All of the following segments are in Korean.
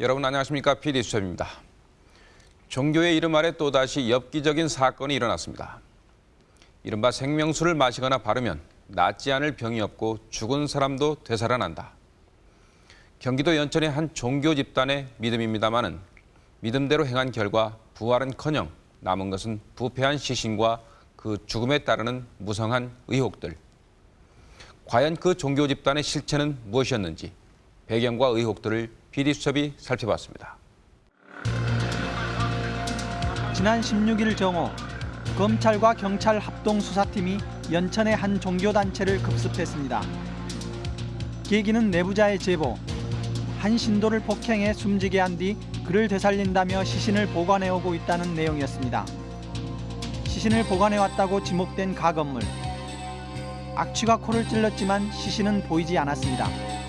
여러분 안녕하십니까? PD 수첩입니다. 종교의 이름 아래 또다시 엽기적인 사건이 일어났습니다. 이른바 생명수를 마시거나 바르면 낫지 않을 병이 없고 죽은 사람도 되살아난다. 경기도 연천의 한 종교 집단의 믿음입니다마는 믿음대로 행한 결과 부활은커녕 남은 것은 부패한 시신과 그 죽음에 따르는 무성한 의혹들. 과연 그 종교 집단의 실체는 무엇이었는지 배경과 의혹들을 PD수첩이 살펴봤습니다. 지난 16일 정오 검찰과 경찰 합동 수사팀이 연천의 한 종교단체를 급습했습니다. 계기는 내부자의 제보. 한 신도를 폭행해 숨지게 한 뒤 그를 되살린다며 시신을 보관해오고 있다는 내용이었습니다. 시신을 보관해왔다고 지목된 가건물. 악취가 코를 찔렀지만 시신은 보이지 않았습니다.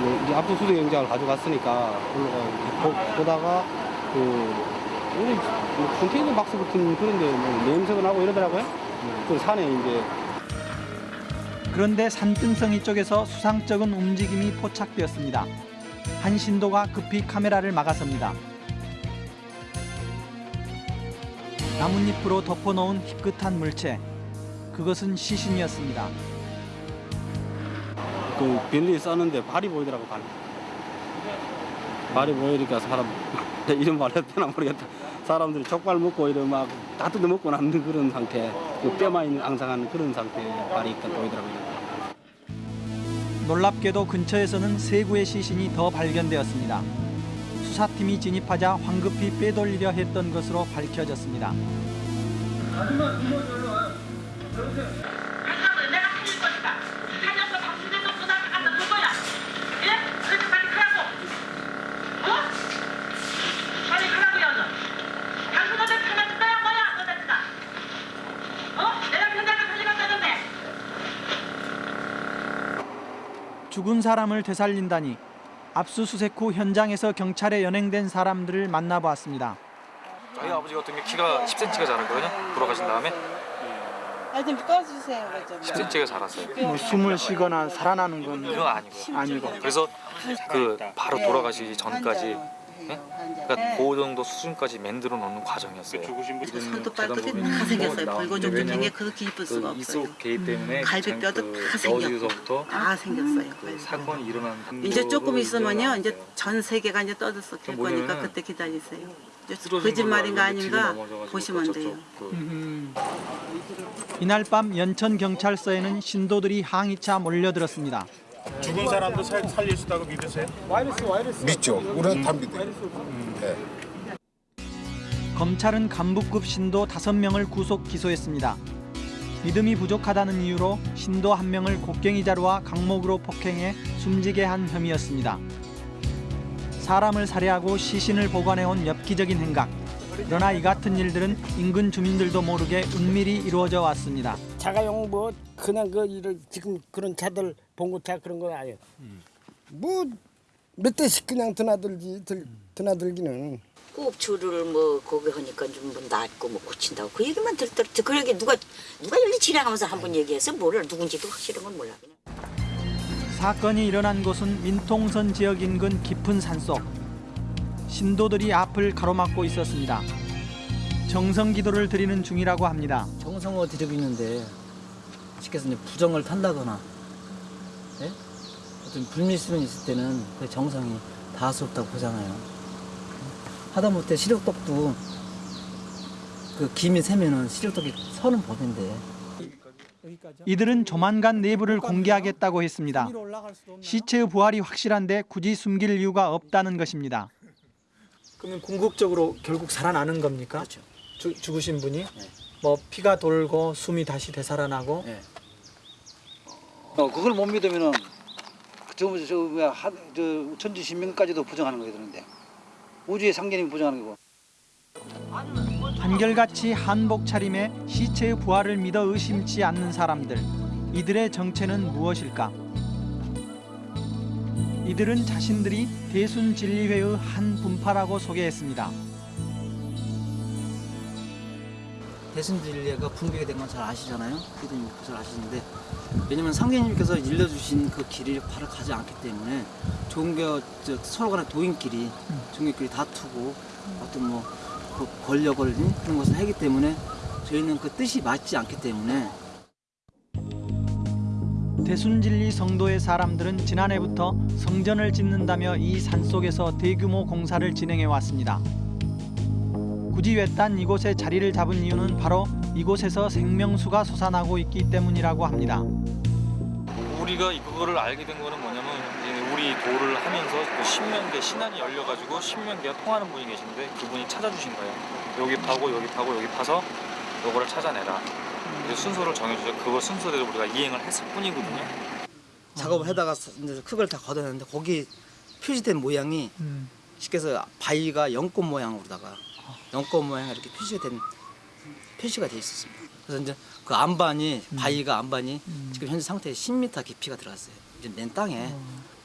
뭐 이제 압수수색 영장을 가져갔으니까 올라가 보- 보다가 그뭐 컨테이너 박스 같은 그런데 뭐 냄새가 나고 이러더라고요. 그 산에 이제 그런데 산등성이 쪽에서 수상쩍은 움직임이 포착되었습니다. 한 신도가 급히 카메라를 막아섭니다. 나뭇잎으로 덮어놓은 희끗한 물체. 그것은 시신이었습니다. 그 변리에 싸는데 발이 보이더라고 발. 발이 보이니까 사람 이런 말 되나 모르겠다. 사람들이 족발 먹고 이런 막 다 뜯어 먹고 남는 그런 상태, 그 뼈만 있는 앙상한 그런 상태 발이 있다 보이더라고요. 놀랍게도 근처에서는 세 구의 시신이 더 발견되었습니다. 수사팀이 진입하자 황급히 빼돌리려 했던 것으로 밝혀졌습니다. 그러면 죽은 사람을 되살린다니 압수수색 후 현장에서 경찰에 연행된 사람들을 만나보았습니다. 저희 아버지 같은 게 키가 10cm가 자랐거든요. 돌아가신 다음에 아좀 꺼주세요 좀. 10cm가 자랐어요. 뭐 숨을 쉬거나 살아나는 건 그건 아니고. 아니고 그래서 그 바로 돌아가시기 전까지 네? 네. 그러니까 그 정도 수준까지 만들어 놓는 과정이었어요. 손도 발끝이 다 생겼어요. 불고종종생게 그렇게 이쁠 수가 없어요. 이속 개입 때문에 갈비뼈도 다 생겼고 다 생겼어요. 그 사건이 일어난 이제 조금 있으면요, 이제. 전 세계가 이제 떠들썩 될 뭐냐면은 거니까 그때 기다리세요. 거짓말인가 아닌가 보시면 돼요. 그 이날 밤 연천 경찰서에는 신도들이 항의차 몰려들었습니다. 죽은 사람도 살, 살릴 수 있다고 믿으세요? 믿죠. 우리는 다 믿어요. 네. 검찰은 간부급 신도 5명을 구속 기소했습니다. 믿음이 부족하다는 이유로 신도 한 명을 곡괭이 자루와 강목으로 폭행해 숨지게 한 혐의였습니다. 사람을 살해하고 시신을 보관해온 엽기적인 행각. 그러나 이 같은 일들은 인근 주민들도 모르게 은밀히 이루어져 왔습니다. 자가용 뭐 그냥 그 일을 지금 그런 차들 봉고차 그런 건 아니에요. 뭐몇 대씩 그냥 드나들지 들, 드나들기는 꼽추를 뭐 거기 하니까 좀 뭐 낫고 뭐 고친다고 그 얘기만 들더라. 그러게 누가 누가 여기 지나가면서 한 번 얘기해서 뭐를 누군지도 확실한 건 몰라. 그냥. 사건이 일어난 곳은 민통선 지역 인근 깊은 산속. 신도들이 앞을 가로막고 있었습니다. 정성 기도를 드리는 중이라고 합니다. 정성을 드리고 있는데 이제 부정을 탄다거나 예? 어떤 불미스름이 있을 때는 그 정성이 닿을 수 없다고 보잖아요. 하다못해 시력떡도 그 김이 새면은 시력떡이 서는 법인데 이들은 조만간 내부를 공개하겠다고 했습니다. 시체의 부활이 확실한데 굳이 숨길 이유가 없다는 것입니다. 그러면 궁극적으로 결국 살아나는 겁니까? 그렇죠. 주, 죽으신 분이 뭐 피가 돌고 숨이 다시 되살아나고 네. 어, 그걸 못 믿으면은 저, 저, 뭐야, 하, 저 천지 신명까지도 부정하는 거게 되는데 우주의 상계님이 부정하는 거고 한결같이 한복 차림에 시체의 부활을 믿어 의심치 않는 사람들. 이들의 정체는 무엇일까? 이들은 자신들이 대순진리회의 한 분파라고 소개했습니다. 대순진리가 붕괴가 된 건 잘 아시잖아요. 피디님 잘 아시는데 왜냐면 상계님께서 일러주신 그 길을 바로 가지 않기 때문에 종교 저 서로 간의 도인끼리 종교끼리 다투고 어떤 뭐 그 권력을 응? 그런 것을 하기 때문에 저희는 그 뜻이 맞지 않기 때문에 대순진리 성도의 사람들은 지난해부터 성전을 짓는다며 이 산속에서 대규모 공사를 진행해 왔습니다. 굳이 외딴 이곳에 자리를 잡은 이유는 바로 이곳에서 생명수가 솟아나고 있기 때문이라고 합니다. 우리가 그거를 알게 된 거는 뭐냐면 이제 우리 도를 하면서 그 신명계 신안이 열려가지고 신명계가 통하는 분이 계신데 그분이 찾아주신 거예요. 여기 파고 여기 파고 여기 파서 요거를 찾아내라. 이제 순서를 정해주죠. 그거 순서대로 우리가 이행을 했을 뿐이거든요. 작업을 하다가 이제 흙을 다 걷어냈는데 거기 표시된 모양이 쉽게 해서 바위가 연꽃 모양으로다가 연꽃 모양 이렇게 표시된 표시가 돼 있었습니다. 그래서 이제 그 안반이 바위가 안반이 지금 현재 상태에 10m 깊이가 들어갔어요. 이제 맨 땅에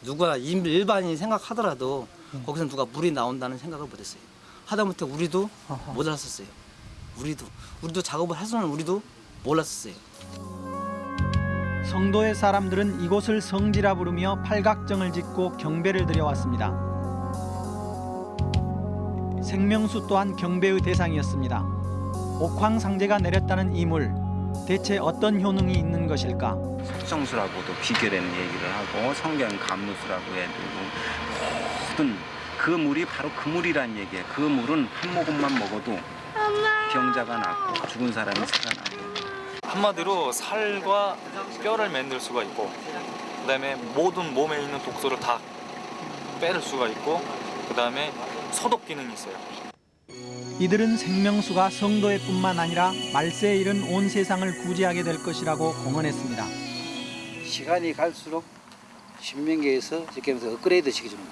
누가 일- 일반인이 생각하더라도 거기서 누가 물이 나온다는 생각을 못했어요. 하다못해 우리도 못 알았었어요. 우리도 우리도 작업을 할 수는 우리도 몰랐었어요. 성도의 사람들은 이곳을 성지라 부르며 팔각정을 짓고 경배를 드려왔습니다. 생명수 또한 경배의 대상이었습니다. 옥황상제가 내렸다는 이 물, 대체 어떤 효능이 있는 것일까? 속성수라고도 비교되는 얘기를 하고 성경 감무수라고 해도 모든 그 물이 바로 그 물이란 얘기예요. 그 물은 한 모금만 먹어도 병자가 낫고 죽은 사람이 살아나고 한마디로 살과 뼈를 만들 수가 있고 그다음에 모든 몸에 있는 독소를 다 빼를 수가 있고 그다음에 소독 기능이 있어요. 이들은 생명수가 성도의 뿐만 아니라 말세에 이른 온 세상을 구제하게 될 것이라고 공언했습니다. 시간이 갈수록 신명계에서 이렇게 하면서 업그레이드 시켜주는 거.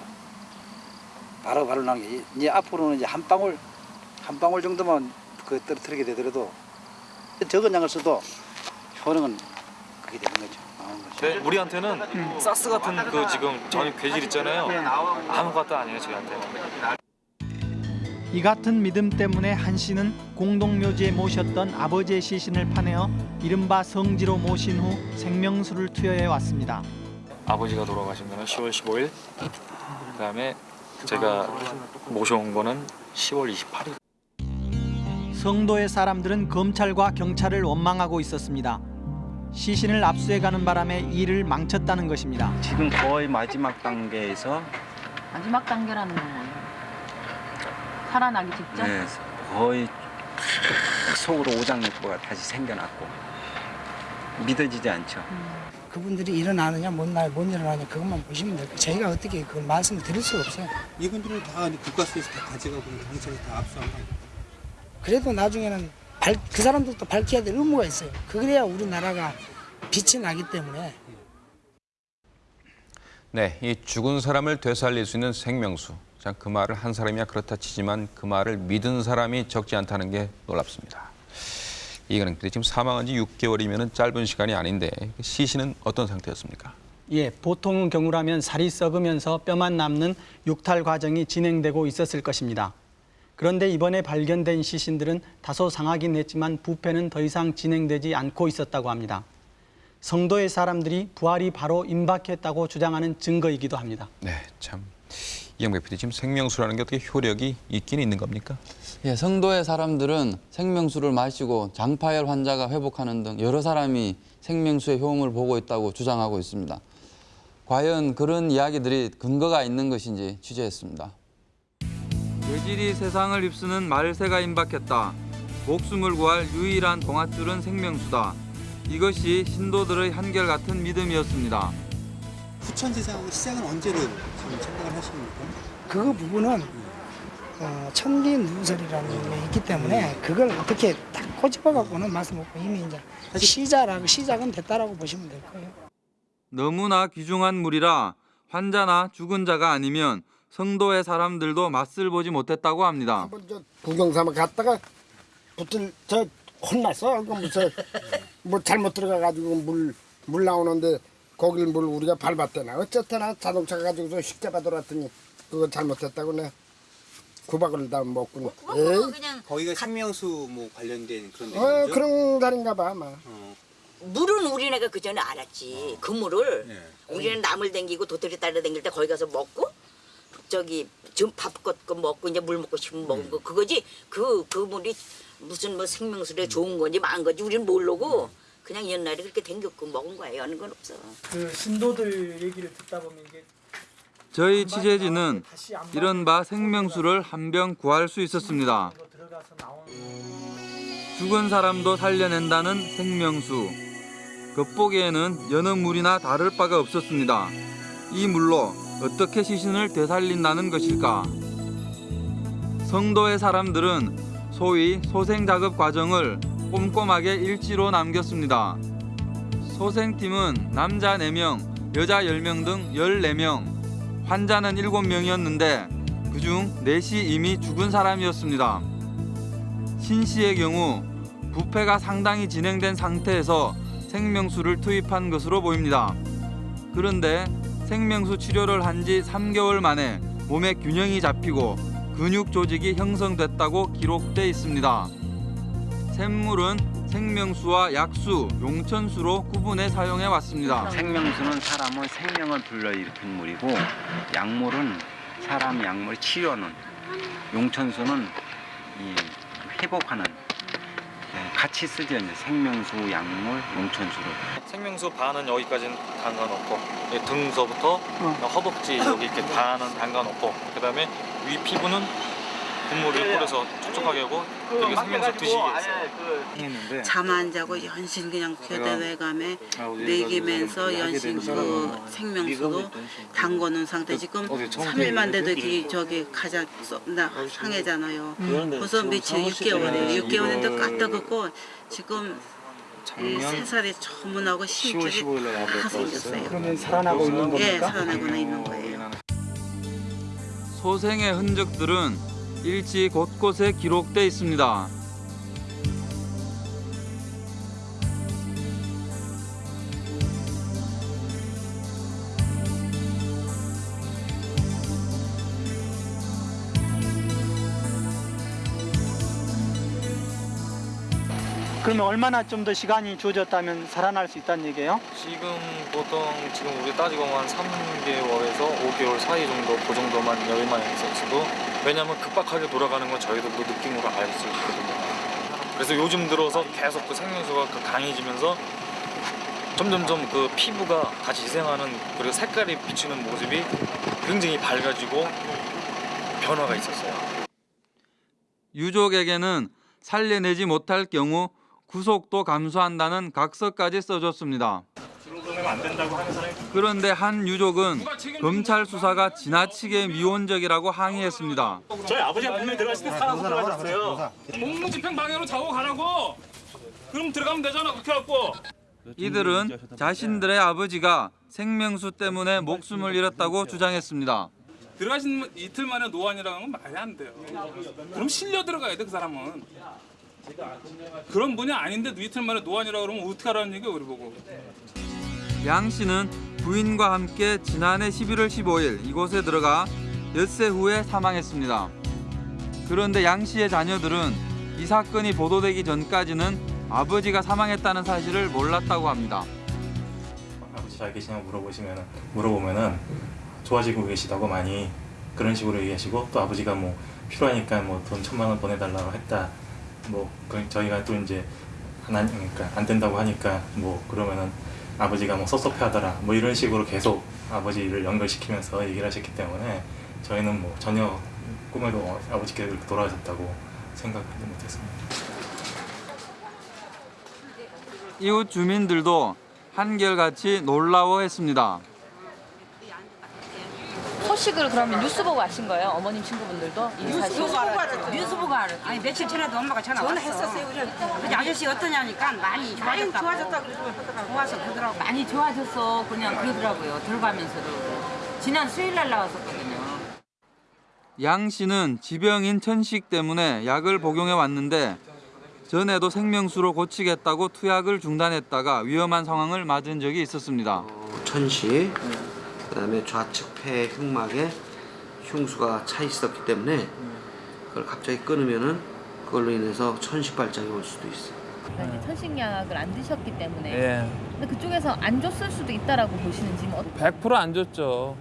바로 바로 나는 게 이제 앞으로는 이제 한 방울 한 방울 정도만 그 떨어뜨리게 되더라도 적은 양을 써도 효능은 그게 되는 거죠. 네, 우리한테는 사스 같은 그 지금 전 괴질 있잖아요. 아무것도 아니에요 저희한테는. 이 같은 믿음 때문에 한 씨는 공동묘지에 모셨던 아버지의 시신을 파내어 이른바 성지로 모신 후 생명수를 투여해 왔습니다. 아버지가 돌아가신 거는 10월 15일. 그다음에 제가 모셔온 거는 10월 28일. 성도의 사람들은 검찰과 경찰을 원망하고 있었습니다. 시신을 압수해가는 바람에 일을 망쳤다는 것입니다. 지금 거의 마지막 단계에서 마지막 단계라는 건 뭐예요? 살아나기 직전? 네, 거의 속으로 오장육부가 다시 생겨났고 믿어지지 않죠. 그분들이 일어나느냐 못, 나, 못 일어나느냐 그것만 보시면 돼요. 저희가 어떻게 그걸 말씀을 드릴 수가 없어요. 이분들은 다 국가수에서 다 가져가고 경찰에서 다 압수한 거 그래도 나중에는 발, 그 사람들도 밝혀야 될 의무가 있어요. 그래야 우리나라가 빛이 나기 때문에 네, 이 죽은 사람을 되살릴 수 있는 생명수. 자, 그 말을 한 사람이야 그렇다 치지만 그 말을 믿은 사람이 적지 않다는 게 놀랍습니다. 이거는 지금 사망한 지 6개월이면 짧은 시간이 아닌데 시신은 어떤 상태였습니까? 예, 보통의 경우라면 살이 썩으면서 뼈만 남는 육탈 과정이 진행되고 있었을 것입니다. 그런데 이번에 발견된 시신들은 다소 상하긴 했지만 부패는 더 이상 진행되지 않고 있었다고 합니다. 성도의 사람들이 부활이 바로 임박했다고 주장하는 증거이기도 합니다. 네, 참. 이영백 PD 지금 생명수라는 게 어떻게 효력이 있긴 있는 겁니까? 예, 성도의 사람들은 생명수를 마시고 장파열 환자가 회복하는 등 여러 사람이 생명수의 효험을 보고 있다고 주장하고 있습니다. 과연 그런 이야기들이 근거가 있는 것인지 취재했습니다. 외질이 세상을 입수는 말세가 임박했다. 목숨을 구할 유일한 동아줄은 생명수다. 이것이 신도들의 한결같은 믿음이었습니다. 후천 세상하고 시작은 언제로 지금 생각을 하십니까? 그 부분은 어, 천기 누설이라는 게 있기 때문에 그걸 어떻게 딱 꼬집어 갖고는 말씀 없고 이미 이제 시작라고 시작은 됐다라고 보시면 될 거예요. 너무나 귀중한 물이라 환자나 죽은 자가 아니면 성도의 사람들도 맛을 보지 못했다고 합니다. 구경 삼아 갔다가 붙을 저 혼났어. 그 무슨 뭐 잘못 들어가 가지고 물 물 나오는데 거길 물 우리가 밟았대나 어쨌거나 자동차 가지고서 식자가 돌았더니 그거 잘못했다고 내 구박을 다 먹고. 그냥 거기가 생명수 뭐 관련된 그런 데 어, 그런 다른가 봐, 아마. 물은 우리네가 그 전에 알았지. 그 물을 우리는 나물 댕기고 도토리 따라 댕길 때 거기 가서 먹고 저기 좀밥 걷고 먹고 이제 물 먹고 싶으면 먹은 거 그거지. 그 그 물이 무슨 뭐 생명수에 좋은 건지 망한 건지 우리는 모르고 그냥 옛날에 그렇게 댕겼고 먹은 거예요. 하는 건 없어. 그 신도들 얘기를 듣다 보면 이게 저희 취재진은 이른바 생명수를 한 병 구할 수 있었습니다. 죽은 사람도 살려낸다는 생명수. 겉보기에는 여느 물이나 다를 바가 없었습니다. 이 물로 어떻게 시신을 되살린다는 것일까? 성도의 사람들은 소위 소생 작업 과정을 꼼꼼하게 일지로 남겼습니다. 소생팀은 남자 4명, 여자 10명 등 14명, 환자는 7명이었는데 그중 4시 이미 죽은 사람이었습니다. 신 씨의 경우 부패가 상당히 진행된 상태에서 생명수를 투입한 것으로 보입니다. 그런데 생명수 치료를 한 지 3개월 만에 몸에 균형이 잡히고 근육 조직이 형성됐다고 기록돼 있습니다. 샘물은 생명수와 약수, 용천수로 구분해 사용해 왔습니다. 생명수는 사람의 생명을 불러일으킨 물이고 약물은 사람 약물 치료는 용천수는 이 회복하는 예, 같이 쓰죠 이제 생명수 약물 용천수로. 생명수 반은 여기까지는 담가놓고 이 등서부터 허벅지 여기 이렇게 반은 담가놓고 그 다음에 위 피부는 국물을 뿌려서 촉촉하게 하고 드시게 했어요. 했는데 잠안 자고 연신 그냥 교대외감에 아, 이거 연신 그 생명수도 담궈놓은 상태 지금 어디 처음 3일만 돼도 저기 가자 나 상해잖아요. 벌써 지금 며칠 상호 6개월이에요. 시기는 6개월인데 이걸 까딱했고 지금 세 살이 저문하고 10월 심줄이 15일 날 다. 생겼어요. 그러면 살아나고 있는 겁니까? 예, 살아나고는 있는 거예요. 소생의 흔적들은 일지 곳곳에 기록돼 있습니다. 그러면 얼마나 좀 더 시간이 주어졌다면 살아날 수 있다는 얘기예요? 지금 보통 지금 우리 따지고 한 3개월에서 5개월 사이 정도 그 정도만 여유만 있었어도 왜냐하면 급박하게 돌아가는 건 저희들도 느낌으로 알 수 있거든요. 그래서 요즘 들어서 계속 그 생명수가 그 강해지면서 점점점 그 피부가 다시 재생하는 그리고 색깔이 비치는 모습이 굉장히 밝아지고 변화가 있었어요. 유족에게는 살려내지 못할 경우 구속도 감수한다는 각서까지 써줬습니다. 그런데 한 유족은 검찰 수사가 지나치게 미온적이라고 항의했습니다. 저희 아버지가 분명히 들어가실 때 살아서 들어가셨어요. 공무집행 방해로 자고 가라고. 그럼 들어가면 되잖아. 그렇게 갖고. 이들은 자신들의 아버지가 생명수 때문에 목숨을 잃었다고 주장했습니다. 들어가신 이틀 만에 노안이라는 건 말이 안 돼요. 그럼 실려 들어가야 돼 그 사람은. 그런 분이 아닌데 이틀 만에 노안이라고 그러면 어떻게 하라는 얘기야 우리 보고. 양 씨는 부인과 함께 지난해 11월 15일 이곳에 들어가 엿새 후에 사망했습니다. 그런데 양 씨의 자녀들은 이 사건이 보도되기 전까지는 아버지가 사망했다는 사실을 몰랐다고 합니다. 아버지 잘 계시냐고 물어보시면 물어보면은 좋아지고 계시다고 많이 그런 식으로 얘기하시고 또 아버지가 뭐 필요하니까 뭐 돈 천만 원 보내달라고 했다 뭐그 저희가 또 이제 안 그러니까 안 된다고 하니까 뭐 그러면은 아버지가 뭐 섭섭해하더라 뭐 이런 식으로 계속 아버지를 연결시키면서 얘기를 하셨기 때문에 저희는 뭐 전혀 꿈에도 아버지께서 그렇게 돌아가셨다고 생각하지 못했습니다. 이웃 주민들도 한결같이 놀라워했습니다. 소식을 그러면 뉴스 보고 아신 거예요? 어머님 친구분들도? 이 뉴스? 보고 알았죠. 뉴스 보고 알았죠. 아니 며칠 전에도 엄마가 전화 왔어. 전화했었어요. 근데 아저씨 어떠냐니까 많이 좋아졌다. 좋아졌다 그러더라고. 좋아서 그러더라고. 많이 좋아졌어. 그냥 그러더라고요. 들어가면서도. 지난 수요일 날 나왔었거든요. 양 씨는 지병인 천식 때문에 약을 복용해 왔는데 전에도 생명수로 고치겠다고 투약을 중단했다가 위험한 상황을 맞은 적이 있었습니다. 천시, 그 다음에 좌측 폐 흉막에 흉수가 차 있었기 때문에 그걸 갑자기 끊으면은 그걸로 인해서 천식발작이 올 수도 있어. 그러니까 이제 천식약을 안 드셨기 때문에 예. 근데 그쪽에서 안 줬을 수도 있다라고 보시는지 뭐 100%안 줬죠.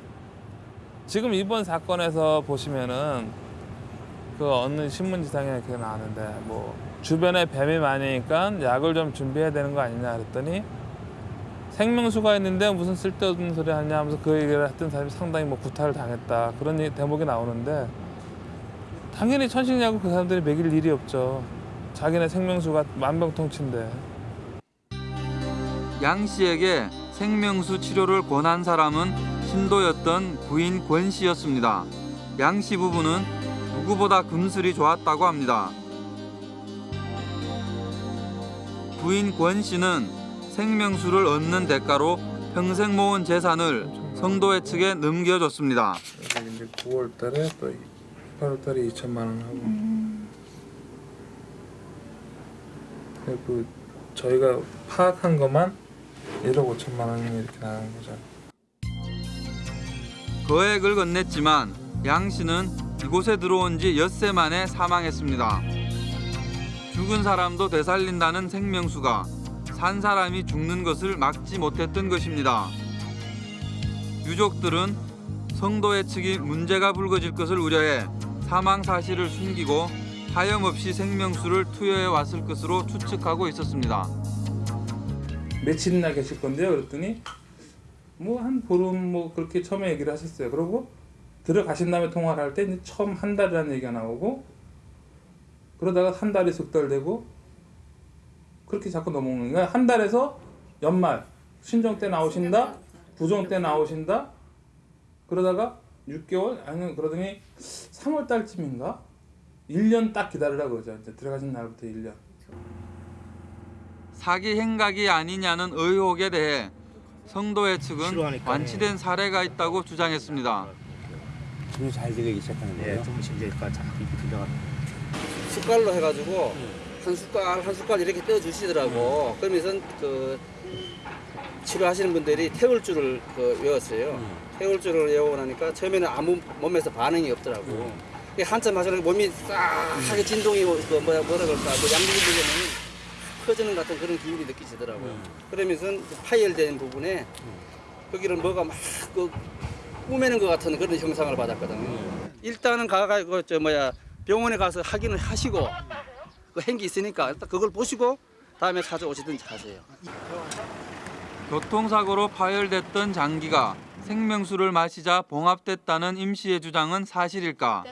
지금 이번 사건에서 보시면은 그 어느 신문지상에 그게 나왔는데 뭐 주변에 뱀이 많으니까 약을 좀 준비해야 되는 거 아니냐 그랬더니 생명수가 있는데 무슨 쓸데없는 소리 하냐 하면서 그 얘기를 했던 사람이 상당히 뭐 구타를 당했다 그런 대목이 나오는데 당연히 천식약을 그 사람들이 먹일 일이 없죠. 자기네 생명수가 만병통치인데. 양 씨에게 생명수 치료를 권한 사람은 신도였던 부인 권 씨였습니다. 양 씨 부부는 누구보다 금슬이 좋았다고 합니다. 부인 권 씨는 생명수를 얻는 대가로 평생 모은 재산을 성도회 측에 넘겨줬습니다. 이제 9월 달에 또 8월 달에 2천만 원 하고 그 저희가 파악한 것만 1억 5천만 원이 이렇게 나가는 거죠. 거액을 건넸지만 양 씨는 이곳에 들어온 지 엿새 만에 사망했습니다. 죽은 사람도 되살린다는 생명수가 산 사람이 죽는 것을 막지 못했던 것입니다. 유족들은 성도회 측이 문제가 불거질 것을 우려해 사망 사실을 숨기고 하염없이 생명수를 투여해 왔을 것으로 추측하고 있었습니다. 며칠이나 계실 건데요. 그랬더니 뭐 한 보름 뭐 그렇게 처음에 얘기를 하셨어요. 그러고 들어가신 다음에 통화를 할 때 처음 한 달이라는 얘기가 나오고 그러다가 한 달이 석달 되고 그렇게 자꾸 넘어오는 거야. 한 달에서 연말 신정 때 나오신다, 부정 때 나오신다. 그러다가 6개월 아니 그러더니 3월 달쯤인가 1년 딱 기다리라고 그러죠. 이제 들어가신 날부터 1년. 사기 행각이 아니냐는 의혹에 대해 성도회 측은 완치된 사례가 있다고 주장했습니다. 지금 잘 들리기 시작하는 거예요? 네, 조금씩 이제 자 이렇게 들려가는 숟갈로 해가지고 한 숟갈 한 숟갈 이렇게 떠 주시더라고. 그러면서 그 치료하시는 분들이 태울 줄을 그 외웠어요. 태울 줄을 외우고 나니까 처음에는 아무 몸에서 반응이 없더라고. 이게 한참 하시는 몸이 싹하게 진동이 뭐- 그 뭐야 뭐라 그럴까 그 양쪽이 들려면 퍼지는 같은 그런 기운이 느끼시더라고. 그러면서 그 파열된 부분에 거기를 뭐가 막그 꾸매는 것 같은 그런 형상을 받았거든요. 일단은 가가지고 저 뭐야 병원에 가서 확인을 하시고 그 행기 있으니까 일단 그걸 보시고 다음에 찾아오시든지 하세요. 교통사고로 파열됐던 장기가 생명수를 마시자 봉합됐다는 임 씨의 주장은 사실일까?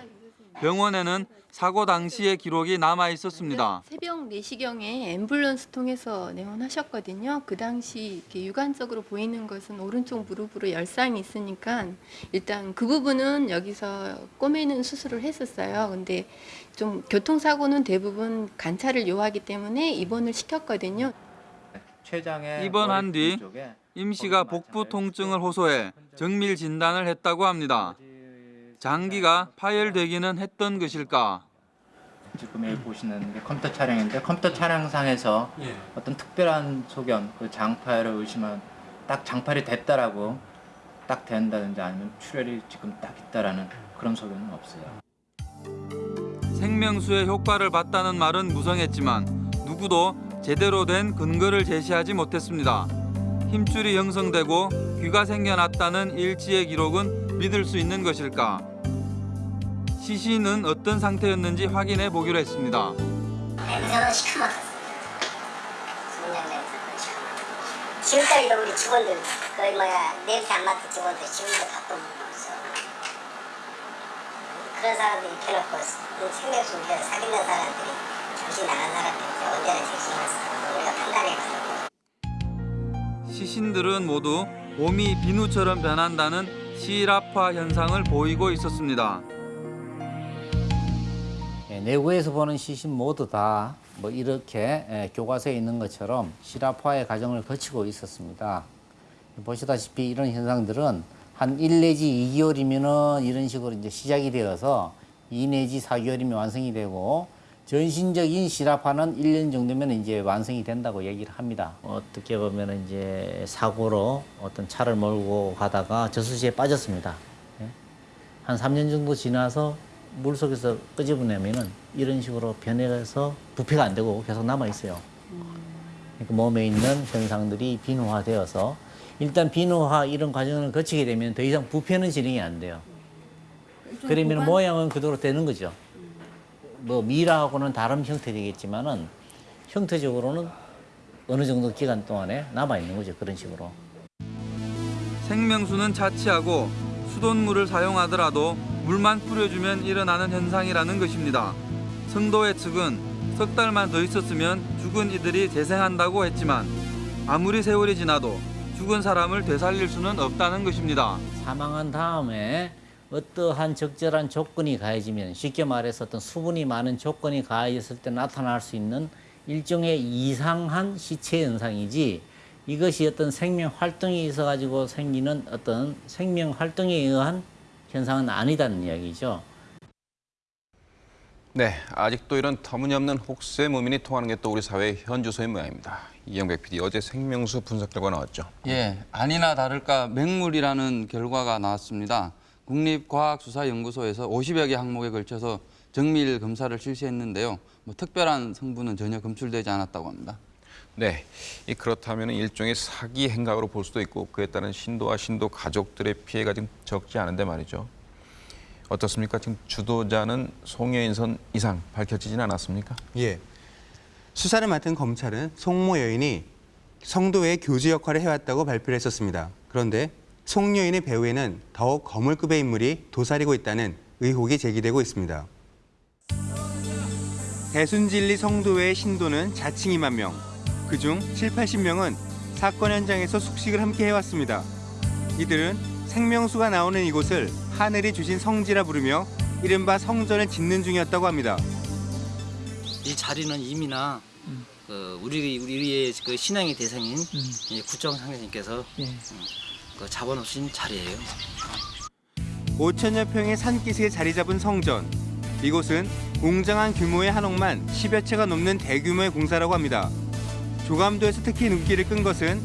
병원에는 사고 당시의 기록이 남아 있었습니다. 새벽 4시경에 앰뷸런스 통해서 내원하셨거든요. 그 당시 이렇게 육안적으로 보이는 것은 오른쪽 무릎으로 열상이 있으니까 일단 그 부분은 여기서 꼬매는 수술을 했었어요. 근데 좀 교통사고는 대부분 관찰을 요하기 때문에 입원을 시켰거든요. 입원한 뒤 임 씨가 복부 통증을 호소해 정밀 진단을 했다고 합니다. 장기가 파열되기는 했던 것일까? 지금 여기 보시는 게 컴퓨터 촬영인데 컴퓨터 촬영상에서 어떤 특별한 소견, 그 장파열을 의심한 딱 장파열이 됐다라고 딱 된다든지 아니면 출혈이 지금 딱 있다라는 그런 소견은 없어요. 생명수의 효과를 봤다는 말은 무성했지만 누구도 제대로 된 근거를 제시하지 못했습니다. 힘줄이 형성되고 귀가 생겨났다는 일지의 기록은 믿을 수 있는 것일까? 시신은 어떤 상태였는지 확인해 보기로 했습니다. 냄새가 시커멓 지금까지도 우리 직원들 거의 뭐야 냄새 안 맡은 직원들 지금도 바쁜 없어. 그런 사람들이 켜놓고 우리가 사귀는 사람들이 정신 나간 사람들이 언제나 정신 났어. 우리가 판단해가지고. 시신들은 모두 몸이 비누처럼 변한다는 시랍화 현상을 보이고 있었습니다. 예, 내부에서 보는 시신 모두 다 뭐 이렇게 예, 교과서에 있는 것처럼 실압화의 과정을 거치고 있었습니다. 보시다시피 이런 현상들은 한 1 내지 2개월이면은 이런 식으로 이제 시작이 되어서 2 내지 4개월이면 완성이 되고 전신적인 실압화는 1년 정도면 이제 완성이 된다고 얘기를 합니다. 어떻게 보면 이제 사고로 어떤 차를 몰고 가다가 저수지에 빠졌습니다. 예. 한 3년 정도 지나서 물 속에서 끄집어내면은 이런 식으로 변해서 부패가 안 되고 계속 남아 있어요. 그러니까 몸에 있는 현상들이 비누화되어서 일단 비누화 이런 과정을 거치게 되면 더 이상 부패는 진행이 안 돼요. 그러면 모양은 그대로 되는 거죠. 뭐 미라하고는 다른 형태 되겠지만은 형태적으로는 어느 정도 기간 동안에 남아 있는 거죠. 그런 식으로. 생명수는 자취하고 수돗물을 사용하더라도 물만 뿌려주면 일어나는 현상이라는 것입니다. 성도회 측은 석 달만 더 있었으면 죽은 이들이 재생한다고 했지만 아무리 세월이 지나도 죽은 사람을 되살릴 수는 없다는 것입니다. 사망한 다음에 어떠한 적절한 조건이 가해지면 쉽게 말해서 어떤 수분이 많은 조건이 가해졌을 때 나타날 수 있는 일종의 이상한 시체 현상이지 이것이 어떤 생명 활동이 있어 가지고 생기는 어떤 생명 활동에 의한 현상은 아니다는 이야기죠. 네, 아직도 이런 터무니없는 혹세 무민이 통하는 게 또 우리 사회의 현주소인 모양입니다. 이영백 PD 어제 생명수 분석 결과 나왔죠. 예, 아니나 다를까 맹물이라는 결과가 나왔습니다. 국립과학수사연구소에서 50여 개 항목에 걸쳐서 정밀 검사를 실시했는데요. 뭐 특별한 성분은 전혀 검출되지 않았다고 합니다. 네, 이 그렇다면 일종의 사기 행각으로 볼 수도 있고 그에 따른 신도와 신도 가족들의 피해가 좀 적지 않은데 말이죠. 어떻습니까? 지금 주도자는 송여인선 이상 밝혀지진 않았습니까? 예. 수사를 맡은 검찰은 송모 여인이 성도의 교주 역할을 해왔다고 발표를 했었습니다. 그런데 송 여인의 배후에는 더욱 거물급의 인물이 도사리고 있다는 의혹이 제기되고 있습니다. 대순진리 성도회의 신도는 자칭 2만 명, 그중 7, 80명은 사건 현장에서 숙식을 함께 해왔습니다. 이들은 생명수가 나오는 이곳을 하늘이 주신 성지라 부르며 이른바 성전을 짓는 중이었다고 합니다. 이 자리는 이미나 그 우리 우리의 그 신앙의 대상인 이 구정 상대님께서 그 잡아놓으신 자리예요. 5천여 평의 산기슭에 자리 잡은 성전. 이곳은 웅장한 규모의 한옥만 10여 채가 넘는 대규모의 공사라고 합니다. 조감도에서 특히 눈길을 끈 것은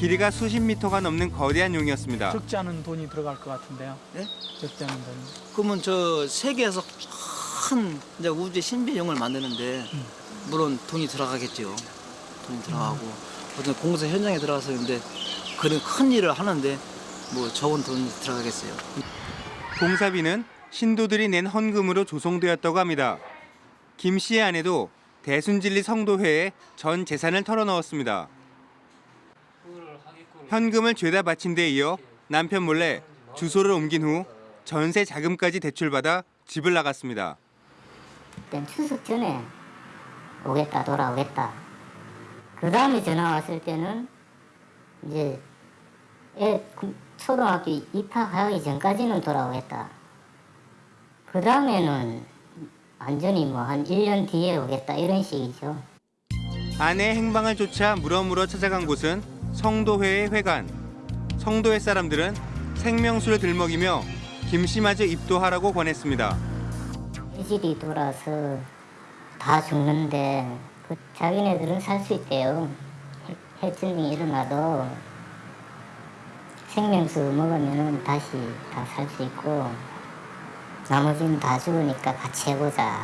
길이가 수십 미터가 넘는 거대한 용이었습니다. 적지 않은 돈이 들어갈 것 같은데요. 네? 적지 않은 돈이. 그러면 저 세계에서 큰 이제 우주의 신비용을 만드는데 물론 돈이 들어가겠죠. 돈이 들어가고 어떤 공사 현장에 들어가서 근데 그런 큰 일을 하는데 뭐 적은 돈이 들어가겠어요. 공사비는 신도들이 낸 헌금으로 조성되었다고 합니다. 김 씨의 아내도 대순진리 성도회에 전 재산을 털어넣었습니다. 현금을 죄다 바친 데 이어 남편 몰래 주소를 옮긴 후 전세 자금까지 대출받아 집을 나갔습니다. 그땐 추석 전에 오겠다 돌아오겠다. 그 다음에 전화 왔을 때는 이제 애그 초등학교 입학하기 전까지는 돌아오겠다. 그 다음에는 완전히 뭐 한 1년 뒤에 오겠다 이런 식이죠. 아내의 행방을 쫓아 물어물어 찾아간 곳은 성도회의 회관. 성도회 사람들은 생명수를 들먹이며 김씨마저 입도하라고 권했습니다. 해질이 돌아서 다 죽는데 그 자기네들은 살 수 있대요. 해- 해증이 일어나도 생명수 먹으면 다시 다 살 수 있고 나머지는 다 죽으니까 같이 해보자.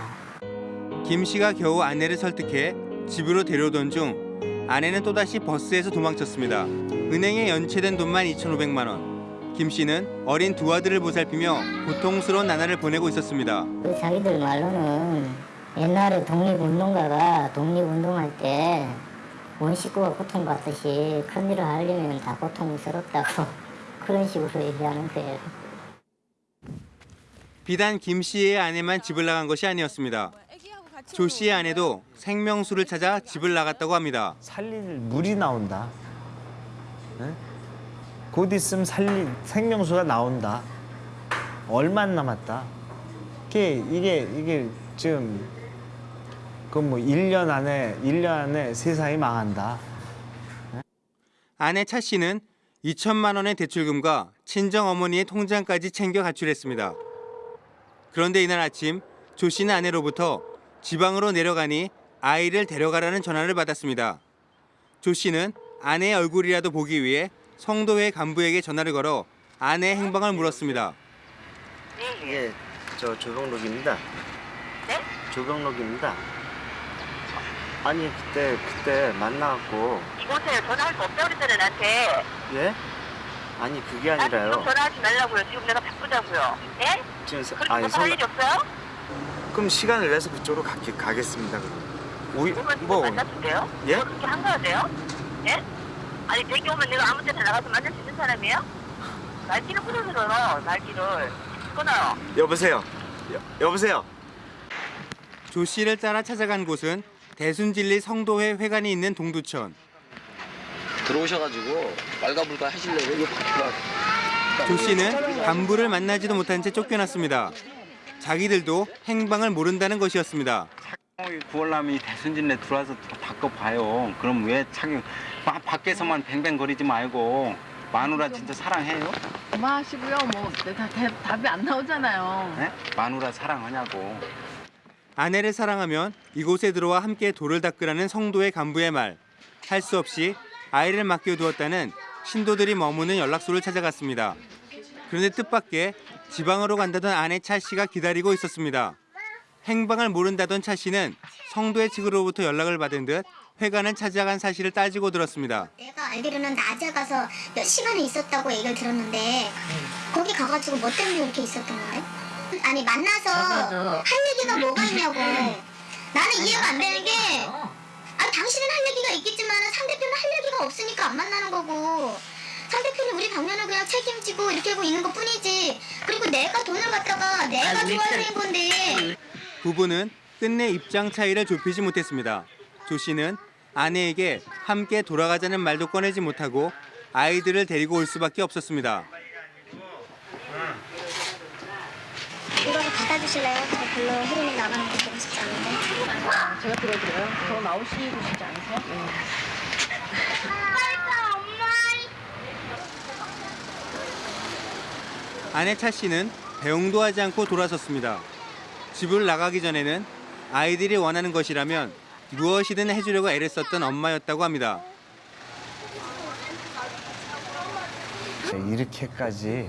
김 씨가 겨우 아내를 설득해 집으로 데려오던 중 아내는 또다시 버스에서 도망쳤습니다. 은행에 연체된 돈만 2,500만 원. 김 씨는 어린 두 아들을 보살피며 고통스러운 나날을 보내고 있었습니다. 그 자기들 말로는 옛날에 독립운동가가 독립운동할 때 원식구가 고통받듯이 큰일을 하려면 다 고통스럽다고 그런 식으로 얘기하는 거예요. 비단 김 씨의 아내만 집을 나간 것이 아니었습니다. 조 씨의 아내도 생명수를 찾아 집을 나갔다고 합니다. 살릴 물이 나온다. 네? 곧 있으면 살릴 생명수가 나온다. 얼마 안 남았다. 이게 이게 이게 지금 그뭐 1년 안에 1년 안에 세상이 망한다. 아내 차 씨는 2천만 원의 대출금과 친정 어머니의 통장까지 챙겨 가출했습니다. 그런데 이날 아침 조 씨는 아내로부터 지방으로 내려가니 아이를 데려가라는 전화를 받았습니다. 조 씨는 아내의 얼굴이라도 보기 위해 성도회 간부에게 전화를 걸어 아내의 행방을 물었습니다. 이게 저저 조병록입니다. 네? 조병록입니다. 아니 그때 그때 만나갖고 이곳에 전화할 수 없다고 그랬잖아요 나한테 예? 아니 그게 아니라요. 지금 전화하지 말라고요 지금 내가 바쁘다고요 예? 지금 서- 그리고 아니 성 일이 없어요? 그럼 시간을 내서 그쪽으로 가, 가겠습니다. 그럼. 오이 뭐 만났는데요? 예? 뭐 그렇게 한가하세요? 예? 아니 대기 오면 내가 아무 때나 나가서 만날 수 있는 사람이에요? 날기를 끊어들어요 날기를 끊어요 여보세요. 여, 여보세요. 조 씨를 따라 찾아간 곳은 대순진리 성도회 회관이 있는 동두천. 들어오셔가지고 말가불가 하시려고 이거 조 씨는 간부를 만나지도 못한 채 쫓겨났습니다. 자기들도 행방을 모른다는 것이었습니다. 구월남이 대순진에 들어와서 바꿔봐요. 그럼 왜 자기 막 밖에서만 뱅뱅거리지 말고 마누라 진짜 사랑해요? 그만하시고요. 뭐 다, 대- 답이 안 나오잖아요. 네? 마누라 사랑하냐고. 아내를 사랑하면 이곳에 들어와 함께 돌을 닦으라는 성도의 간부의 말. 할 수 없이 아이를 맡겨두었다는 신도들이 머무는 연락소를 찾아갔습니다. 그런데 뜻밖의 지방으로 간다던 아내 차 씨가 기다리고 있었습니다. 행방을 모른다던 차 씨는 성도의 측으로부터 연락을 받은 듯 회관을 찾아간 사실을 따지고 들었습니다. 내가 알기로는 낮에 가서 몇 시간을 있었다고 얘기를 들었는데 거기 가가지고 뭐 때문에 이렇게 있었던 건데? 아니 만나서 할 얘기가 뭐가 있냐고 나는 이해가 안 되는 게 아니 당신은 할 얘기가 있겠지만 상대편은 할 얘기가 없으니까 안 만나는 거고 상대편이 우리 방면을 그냥 책임지고 이렇게 하고 있는 것 뿐이지 그리고 내가 돈을 갖다가 내가 좋아서 낸 건데 부부는 끝내 입장 차이를 좁히지 못했습니다. 조 씨는 아내에게 함께 돌아가자는 말도 꺼내지 못하고 아이들을 데리고 올 수밖에 없었습니다. 이거 받아주실래요? 저 별로 혜린이 나가는 거 제가 들어드려요. 더 나오시고 싶지 않으세요? 아내 차 씨는 배웅도 하지 않고 돌아섰습니다. 집을 나가기 전에는 아이들이 원하는 것이라면 무엇이든 해주려고 애를 썼던 엄마였다고 합니다. 이렇게까지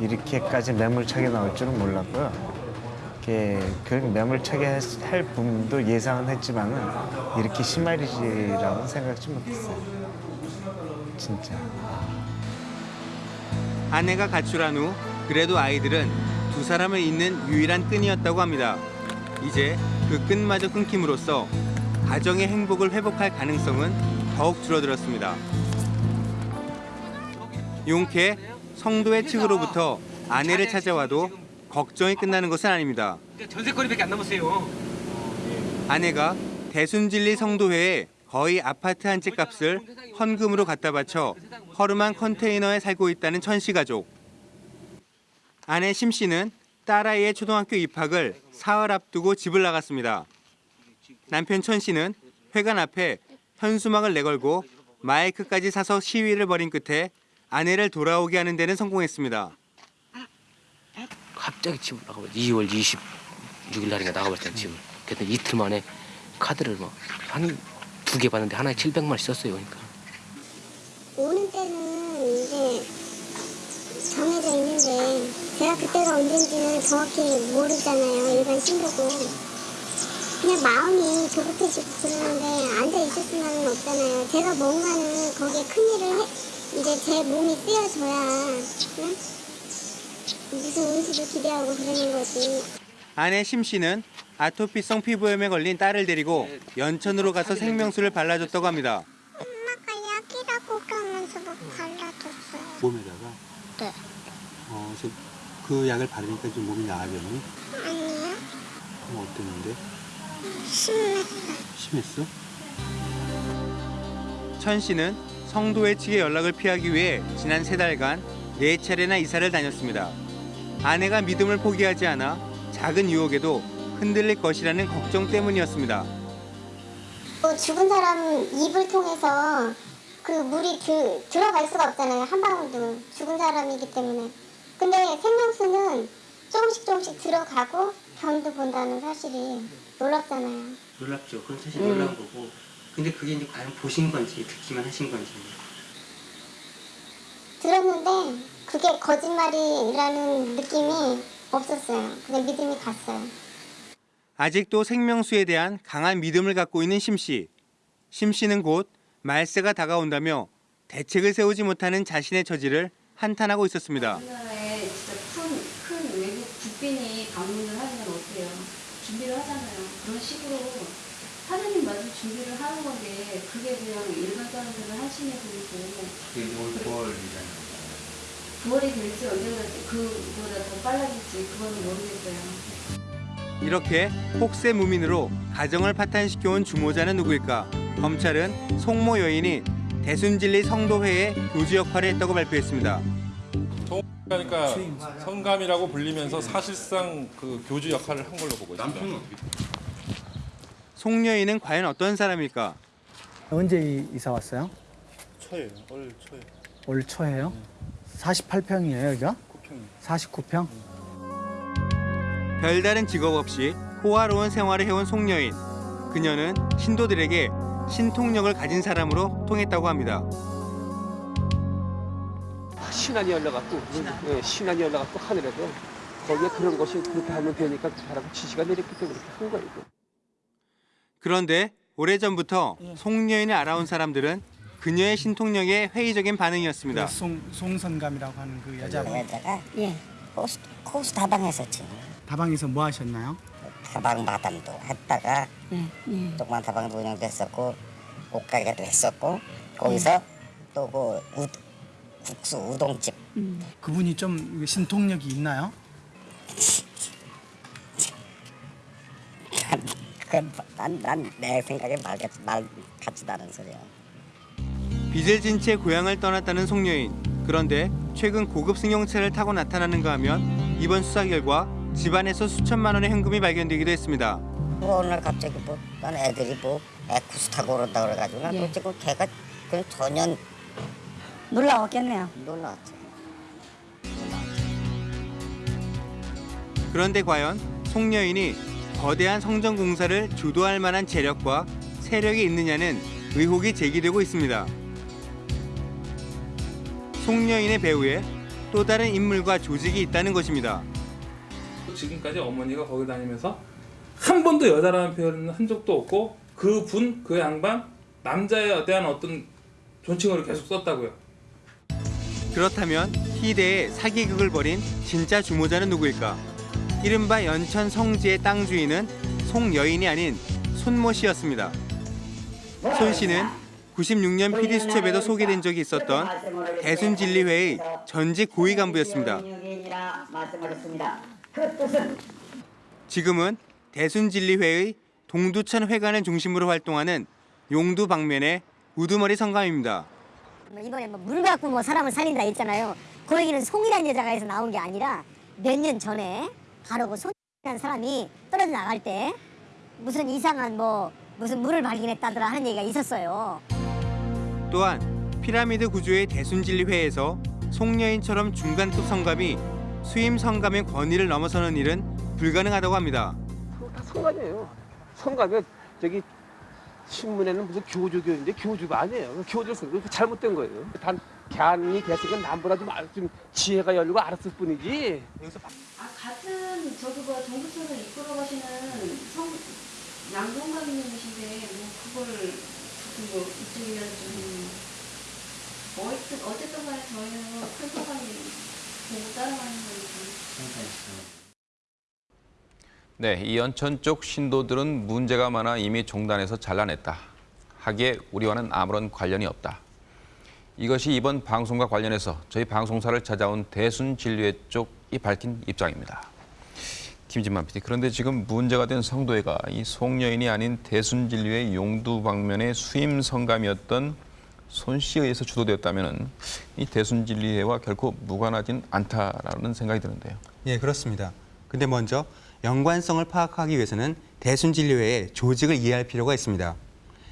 이렇게까지 매몰차게 나올 줄은 몰랐고요. 이렇게 그 매몰차게 했- 할 부분도 예상은 했지만은 이렇게 심할이라고 생각지 못했어요. 진짜. 아내가 가출한 후 그래도 아이들은 두 사람을 잇는 유일한 끈이었다고 합니다. 이제 그 끈마저 끊김으로써 가정의 행복을 회복할 가능성은 더욱 줄어들었습니다. 용케 성도의 측으로부터 아내를 찾아와도 걱정이 끝나는 것은 아닙니다. 전세거리밖에 안 남았어요. 아내가 대순진리 성도회에 거의 아파트 한 채 값을 헌금으로 갖다 바쳐 허름한 컨테이너에 살고 있다는 천 씨 가족. 아내 심 씨는 딸아이의 초등학교 입학을 사흘 앞두고 집을 나갔습니다. 남편 천 씨는 회관 앞에 현수막을 내걸고 마이크까지 사서 시위를 벌인 끝에 아내를 돌아오게 하는 데는 성공했습니다. 갑자기 집을 나가버렸 2월 26일 날인가 나가버렸잖아 집을. 그때 이틀 만에 카드를 막 한 두 개 받는데 하나에 700만 원씩 썼어요. 그러니까. 오는 때는 이제 정해져 있는데 제가 그때가 언젠지는 정확히 모르잖아요 일반 신고고 그냥 마음이 조급해지고 그러는데 앉아 있을 수는 없잖아요 제가 뭔가는 거기에 큰일을 해 이제 제 몸이 쓰여져야 응? 무슨 운수도 기대하고 그러는 거지 아내 심 씨는 아토피성 피부염에 걸린 딸을 데리고 연천으로 가서 생명수를 발라줬다고 합니다. 엄마가 약이라고 그러면서 막 발라줬어요 몸에다가 네 어, 저, 그 약을 바르니까 좀 몸이 나아졌니? 아니요 그럼 어땠는데? 심했어요 심했어? 천 씨는 성도회 측의 연락을 피하기 위해 지난 세 달간 네 차례나 이사를 다녔습니다. 아내가 믿음을 포기하지 않아 작은 유혹에도 흔들릴 것이라는 걱정 때문이었습니다. 또 죽은 사람 입을 통해서 그 물이 드, 들어갈 수가 없잖아요. 한 방울도 죽은 사람이기 때문에. 근데 생명수는 조금씩 조금씩 들어가고 변도 본다는 사실이 놀랍잖아요. 놀랍죠. 그건 사실 음. 놀라운 거고. 근데 그게 이제 과연 보신 건지 듣기만 하신 건지. 들었는데 그게 거짓말이라는 느낌이 없었어요. 그냥 믿음이 갔어요. 아직도 생명수에 대한 강한 믿음을 갖고 있는 심 씨. 심 씨는 곧 말세가 다가온다며 대책을 세우지 못하는 자신의 처지를 한탄하고 있었습니다. 우리나라에 진짜 큰, 큰 외국 국빈이 방문을 하면 어때요? 준비를 하잖아요. 그런 식으로 하느님 마저 준비를 하는 건데 그게 그냥 일반 사람들은 한심해 보이고 그게 이제 올 9월이잖아요. 9월이 될지 언젠가 그보다 더 빨라질지 그거는 모르겠어요. 이렇게 혹세 무민으로 가정을 파탄시켜온 주모자는 누구일까? 검찰은 송모 여인이 대순진리 성도회의 교주 역할을 했다고 발표했습니다. 그러니까 성감이라고 불리면서 사실상 그 교주 역할을 한 걸로 보고 있습니다. 송 여인은 과연 어떤 사람일까? 언제 이- 이사 왔어요? 초예요. 올 초에. 올 초에요? 48평이에요, 여기가? 49평? 별다른 직업 없이 호화로운 생활을 해온 송여인. 그녀는 신도들에게 신통력을 가진 사람으로 통했다고 합니다. 신안이 열려갖고 예, 신안이 열려갖고 하늘에서 거기에 그런 것이 그렇게 하면 되니까 하라고 지시가 내렸기 때문에 그렇게 한 거예요. 그런데 오래전부터 송여인을 알아온 사람들은 그녀의 신통력에 회의적인 반응이었습니다. 그 송, 송선감이라고 하는 그 여자분. 여자가 예 호수, 호수 다방했었지 다방에서 뭐 하셨나요? 다방 마담도 했다가 예. 조그만 다방도 운영됐었고 옷가게도 했었고 거기서 또그 국수 우동집 그분이 좀 신통력이 있나요? 난난내 생각에 말, 같- 말 같지도 않은 소리야 빚을 진 채 고향을 떠났다는 송여인. 그런데 최근 고급 승용차를 타고 나타나는가 하면 이번 수사 결과 집안에서 수천만 원의 현금이 발견되기도 했습니다. 뭐 어느 날 갑자기 뭐 난 애들이 뭐 에쿠스 타고 그런다 그래가지고 난 예. 도대체 그 걔가 그냥 전혀 놀라웠겠네요. 놀라웠지 그런데 과연 송여인이 거대한 성전 공사를 주도할 만한 재력과 세력이 있느냐는 의혹이 제기되고 있습니다. 송여인의 배후에 또 다른 인물과 조직이 있다는 것입니다. 지금까지 어머니가 거기 다니면서 한 번도 여자라는 표현을 한 적도 없고 그 분, 그 양반 남자에 대한 어떤 존칭어를 계속 썼다고요. 그렇다면 희대의 사기극을 벌인 진짜 주모자는 누구일까? 이른바 연천 성지의 땅 주인은 송여인이 아닌 손모 씨였습니다. 손 씨는 96년 PD 수첩에도 소개된 적이 있었던 대순진리회의 전직 고위 간부였습니다. 그 지금은 대순진리회의 동두천 회관을 중심으로 활동하는 용두 방면의 우두머리 성감입니다. 뭐 이번에 뭐 물 갖고 뭐 사람을 살린다 했잖아요. 그 얘기는 송이라는 여자가 해서 나온 게 아니라 몇 년 전에 바로 그 손이라는 사람이 떨어져 나갈 때 무슨 이상한 뭐 무슨 물을 발견했다더라 하는 얘기가 있었어요. 또한 피라미드 구조의 대순진리회에서 송여인처럼 중간급 성감이 수임 성감의 권위를 넘어서는 일은 불가능하다고 합니다. 다 성감이에요. 성감이 저기 신문에는 무슨 교주교인데 교주가 아니에요. 그 교주를 쓴거 잘못된 거예요. 단 갸이 개새끼는 남보다 좀, 지혜가 열리고 알았을 뿐이지. 아 같은 저기 뭐 동부천을 이끌어 가시는 성 양동감님이신데 뭐 그걸 뭐 이쪽이나 좀 어쨌든 어쨌든 간에 저희는 큰 소감이 보고 따라가는 거니까. 네, 이 연천 쪽 신도들은 문제가 많아 이미 종단에서 잘라냈다. 하기에 우리와는 아무런 관련이 없다. 이것이 이번 방송과 관련해서 저희 방송사를 찾아온 대순진리회 쪽이 밝힌 입장입니다. 김진만 PD, 그런데 지금 문제가 된 성도회가 이 송여인이 아닌 대순진리회 용두 방면의 수임 성감이었던 손 씨에 의해서 주도되었다면 이 대순진리회와 결코 무관하진 않다라는 생각이 드는데요. 예, 그렇습니다. 근데 먼저 연관성을 파악하기 위해서는 대순진료회의 조직을 이해할 필요가 있습니다.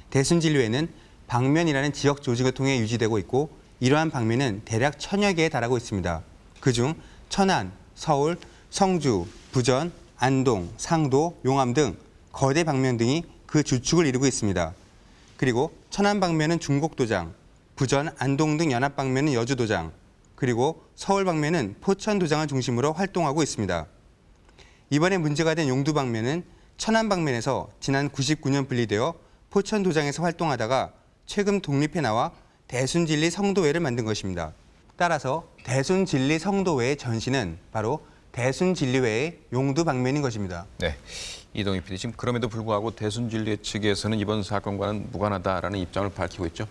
대순진료회는 방면이라는 지역 조직을 통해 유지되고 있고 이러한 방면은 대략 천여 개에 달하고 있습니다. 그중 천안, 서울, 성주, 부전, 안동, 상도, 용암 등 거대 방면 등이 그 주축을 이루고 있습니다. 그리고 천안 방면은 중곡도장, 부전, 안동 등 연합 방면은 여주도장, 그리고 서울 방면은 포천도장을 중심으로 활동하고 있습니다. 이번에 문제가 된 용두 방면은 천안 방면에서 지난 99년 분리되어 포천 도장에서 활동하다가 최근 독립해 나와 대순진리 성도회를 만든 것입니다. 따라서 대순진리 성도회의 전신은 바로 대순진리회의 용두 방면인 것입니다. 네. 이동희 PD 지금 그럼에도 불구하고 대순진리회 측에서는 이번 사건과는 무관하다라는 입장을 밝히고 있죠.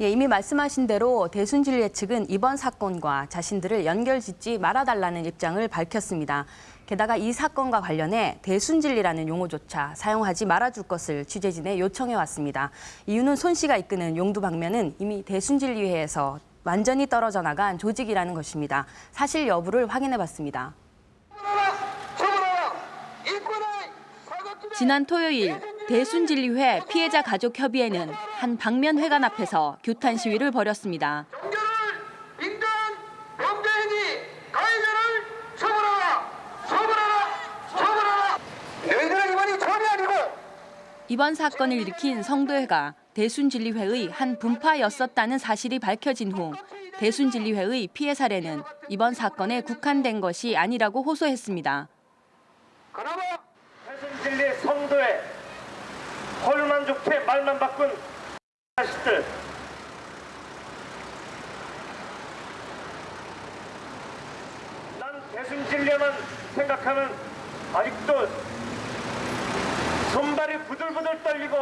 예, 이미 말씀하신 대로 대순진리회 측은 이번 사건과 자신들을 연결짓지 말아달라는 입장을 밝혔습니다. 게다가 이 사건과 관련해 대순진리라는 용어조차 사용하지 말아줄 것을 취재진에 요청해 왔습니다. 이유는 손 씨가 이끄는 용두 방면은 이미 대순진리회에서 완전히 떨어져 나간 조직이라는 것입니다. 사실 여부를 확인해 봤습니다. 지난 토요일 대순진리회 피해자 가족 협의회는 한 방면 회관 앞에서 규탄 시위를 벌였습니다. 이번 사건을 일으킨 성도회가 대순진리회의 한 분파였었다는 사실이 밝혀진 후 대순진리회의 피해 사례는 이번 사건에 국한된 것이 아니라고 호소했습니다. 대순진리 성도에 헐만 좋게 말만 바꾼 난 대순진리만 생각하면 아직도 손발이 부들부들 떨리고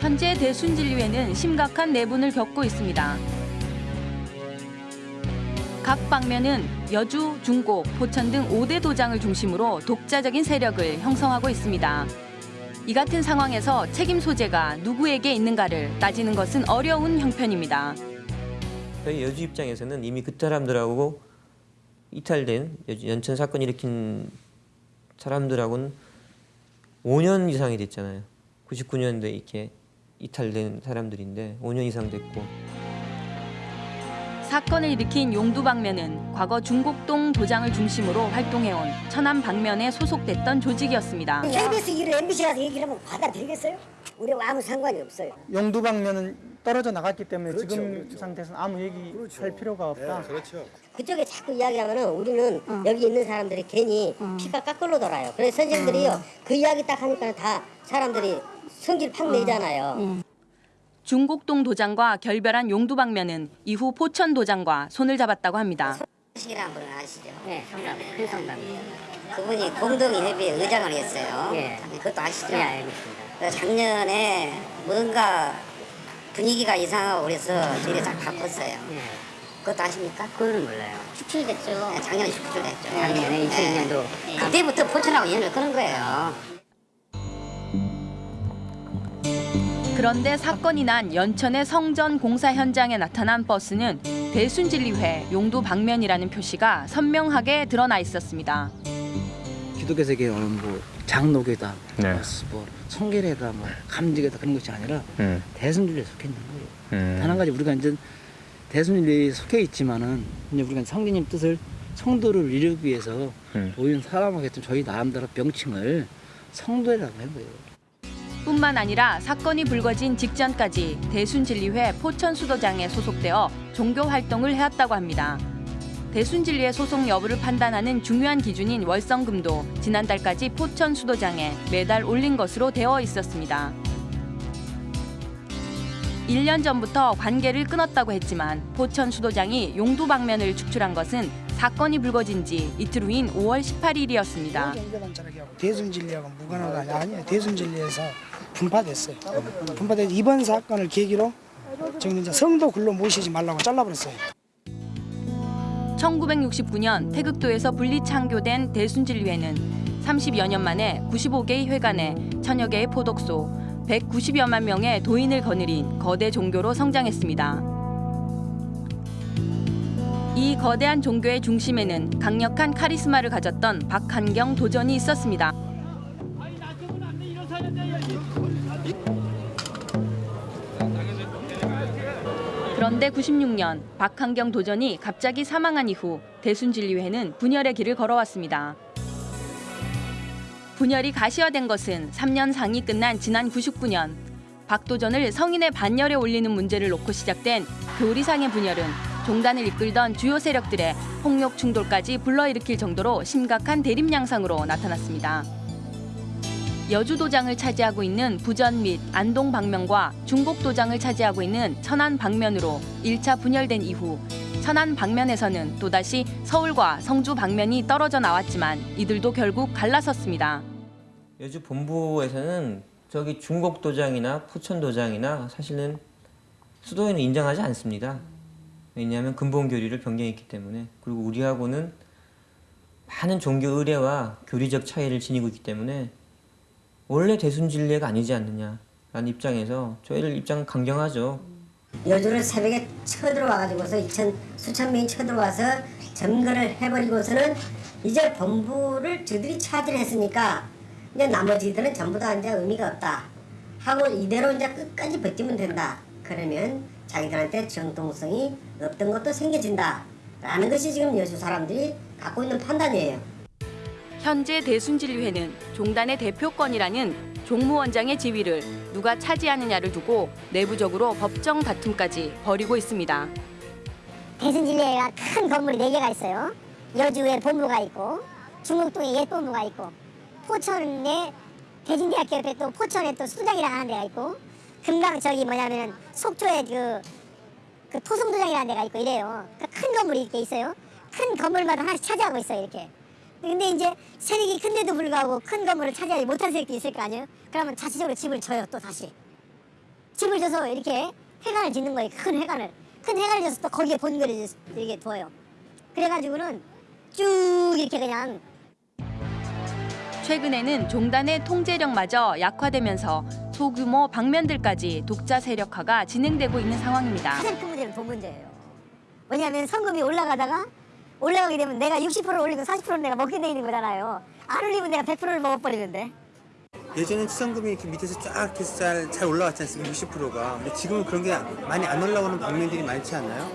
현재 대순진리회는 심각한 내분을 겪고 있습니다. 각 방면은 여주, 중곡, 포천 등 5대 도장을 중심으로 독자적인 세력을 형성하고 있습니다. 이 같은 상황에서 책임 소재가 누구에게 있는가를 따지는 것은 어려운 형편입니다. 저희 여주 입장에서는 이미 그 사람들하고 이탈된 연천 사건 일으킨 사람들하고는 5년 이상이 됐잖아요. 99년도에 이렇게 이탈된 사람들인데 5년 이상 됐고 사건을 일으킨 용두 방면은 과거 중곡동 도장을 중심으로 활동해온 천안 방면에 소속됐던 조직이었습니다. KBS 일을 MBC 가서 얘기를 하면 받아들이겠어요? 우리와 아무 상관이 없어요. 용두 방면은 떨어져 나갔기 때문에 그렇죠, 지금 그렇죠. 상태에서는 아무 얘기 할 필요가 없다. 그렇죠. 그쪽에 자꾸 이야기하면은 우리는 여기 있는 사람들이 괜히 피가 깎으로 돌아요. 그래서 선생님들이요 그 이야기 딱 하니까 다 사람들이 성질 팍 내잖아요. 중곡동 도장과 결별한 용두 방면은 이후 포천 도장과 손을 잡았다고 합니다. 식이라는 분을 아시죠? 네, 성남, 큰 성남이요. 그분이 공동협의회 의장을 했어요. 예. 그것도 아시죠? 네, 알겠습니다. 작년에 뭔가 분위기가 이상하고 그래서 저희가 싹 바꿨어요. 그것도 아십니까? 그거는 몰라요. 축출됐죠. 네, 작년에 축출됐죠. 작년에 2002년도. 네. 그때부터 포천하고 연을 끊은 거예요. 그런데 사건이 난 연천의 성전 공사 현장에 나타난 버스는 대순진리회 용두 방면이라는 표시가 선명하게 드러나 있었습니다. 기독교 세계는 뭐 장로교다, 네. 뭐 성결회다, 뭐 감지교다 그런 것이 아니라 음. 대순진리에 속해 있는 거예요. 음. 단한 가지 우리가 이제 대순진리에 속해 있지만은 이제 우리가 성경님 뜻을 성도를 이루기 위해서 음. 모인 사람에게 좀 저희 나름대로 명칭을 성도라고 한 거예요. 뿐만 아니라 사건이 불거진 직전까지 대순진리회 포천수도장에 소속되어 종교 활동을 해왔다고 합니다. 대순진리의 소속 여부를 판단하는 중요한 기준인 월성금도 지난달까지 포천수도장에 매달 올린 것으로 되어 있었습니다. 1년 전부터 관계를 끊었다고 했지만 포천 수도장이 용두 방면을 축출한 것은 사건이 불거진 지 이틀 후인 5월 18일이었습니다. 경제단체하고 대순진리하고 무관하다 아니에요. 대순진리에서 분파됐어요. 분파돼서 이번 사건을 계기로 저는 이제 성도 글로 모시지 말라고 잘라버렸어요. 1969년 태극도에서 분리 창교된 대순진리회는 30여 년 만에 95개의 회관에 천여 개의 포독소, 190여만 명의 도인을 거느린 거대 종교로 성장했습니다. 이 거대한 종교의 중심에는 강력한 카리스마를 가졌던 박한경 도전이 있었습니다. 그런데 96년 박한경 도전이 갑자기 사망한 이후 대순진리회는 분열의 길을 걸어왔습니다. 분열이 가시화된 것은 3년 상이 끝난 지난 99년 박도전을 성인의 반열에 올리는 문제를 놓고 시작된 교리상의 분열은 종단을 이끌던 주요 세력들의 폭력 충돌까지 불러일으킬 정도로 심각한 대립 양상으로 나타났습니다. 여주 도장을 차지하고 있는 부전 및 안동 방면과 중곡 도장을 차지하고 있는 천안 방면으로 1차 분열된 이후 천안 방면에서는 또다시 서울과 성주 방면이 떨어져 나왔지만 이들도 결국 갈라섰습니다. 여주 본부에서는 저기 중곡 도장이나 포천 도장이나 사실은 수도에는 인정하지 않습니다. 왜냐하면 근본 교리를 변경했기 때문에 그리고 우리하고는 많은 종교 의례와 교리적 차이를 지니고 있기 때문에 원래 대순진례가 아니지 않느냐라는 입장에서 저희를 입장 강경하죠. 여주를 새벽에 쳐들어와가지고서 이천 수천 명이 쳐들어와서 점거를 해버리고서는 이제 본부를 저들이 차지를 했으니까 이제 나머지들은 전부 다 이제 의미가 없다 하고 이대로 이제 끝까지 버티면 된다. 그러면 자기들한테 정통성이 없던 것도 생겨진다. 라는 것이 지금 여주 사람들이 갖고 있는 판단이에요. 현재 대순진리회는 종단의 대표권이라는 종무원장의 지위를 누가 차지하느냐를 두고 내부적으로 법정 다툼까지 벌이고 있습니다. 대순진례가 큰 건물이 4개가 있어요. 여주에 본부가 있고 중국동에 옛 본부가 있고 포천에 대진대학교 옆에 또 포천에 또 수장이라는 하는 데가 있고 금강 저기 뭐냐면 속초에 그, 그 토성도장이라는 데가 있고 이래요. 그큰 건물이 이렇게 있어요. 큰 건물마다 하나씩 차지하고 있어요 이렇게. 근데 이제 세력이 큰데도 불구하고 큰 건물을 차지하지 못한 세력도 있을 거 아니에요? 그러면 자체적으로 집을 줘요 또 다시. 집을 줘서 이렇게 회관을 짓는 거예요. 큰 회관을. 큰 회관을 줘서 또 거기에 본거를 이렇게 둬요. 그래가지고는 쭉 이렇게 그냥 최근에는 종단의 통제력마저 약화되면서 소규모 방면들까지 독자 세력화가 진행되고 있는 상황입니다. 가장 큰 문제는 돈 문제예요. 왜냐하면 성금이 올라가다가 올라가게 되면 내가 60%를 올리고 40%를 내가 먹게 돼 있는 거잖아요. 안 올리면 내가 100%를 먹어버리는데. 예전엔 치성금이 이렇게 밑에서 쫙 이렇게 잘, 잘 올라왔지 않습니까? 60%가. 근데 지금은 그런 게 많이 안 올라오는 방면들이 많지 않나요?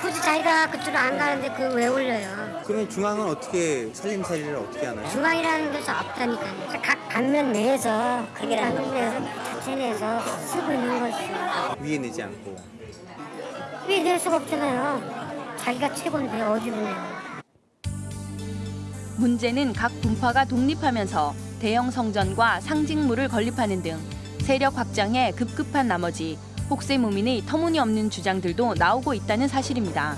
굳이 자기가 그쪽으로 안 가는데 그걸 왜 올려요? 그러면 중앙은 어떻게 살림살이를 어떻게 하나요? 중앙이라는 것이 없다니까요. 각 방면 내에서 그게 방면 내에서 자체 내에서 쓰고 있는 거죠. 위에 내지 않고. 왜낼 수가 없잖아요. 자기가 최고인데 보내요. 문제는 각 분파가 독립하면서 대형 성전과 상징물을 건립하는 등 세력 확장에 급급한 나머지 혹세 무민의 터무니없는 주장들도 나오고 있다는 사실입니다.